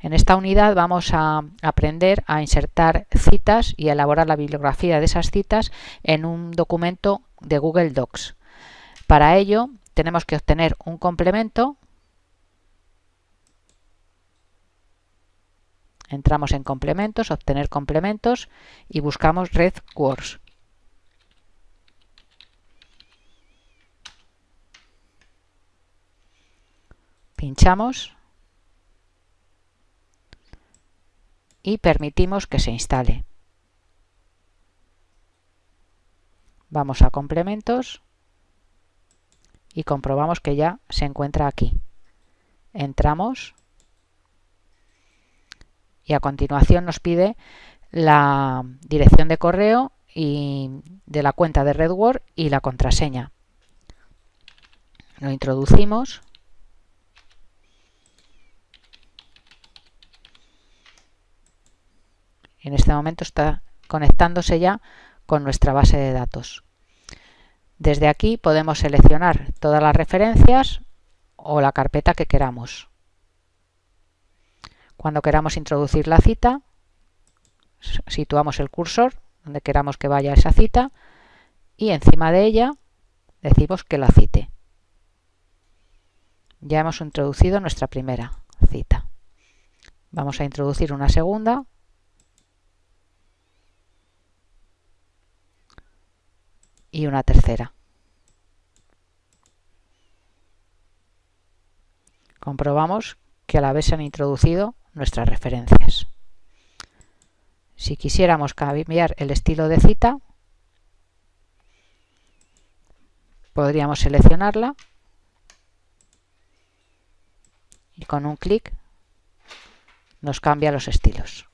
esta unidad vamos a aprender a insertar citas y elaborar la bibliografía de esas citas en un documento de Google Docs. Para ello tenemos que obtener un complemento. Entramos en complementos, obtener complementos y buscamos Red Words. Pinchamos y permitimos que se instale. Vamos a complementos y comprobamos que ya se encuentra aquí. Entramos y a continuación nos pide la dirección de correo y de la cuenta de RedWord y la contraseña. Lo introducimos En este momento está conectándose ya con nuestra base de datos. Desde aquí podemos seleccionar todas las referencias o la carpeta que queramos. Cuando queramos introducir la cita, situamos el cursor donde queramos que vaya esa cita y encima de ella decimos que la cite. Ya hemos introducido nuestra primera cita. Vamos a introducir una segunda y una tercera. Comprobamos que a la vez se han introducido nuestras referencias. Si quisiéramos cambiar el estilo de cita, podríamos seleccionarla y con un clic nos cambia los estilos.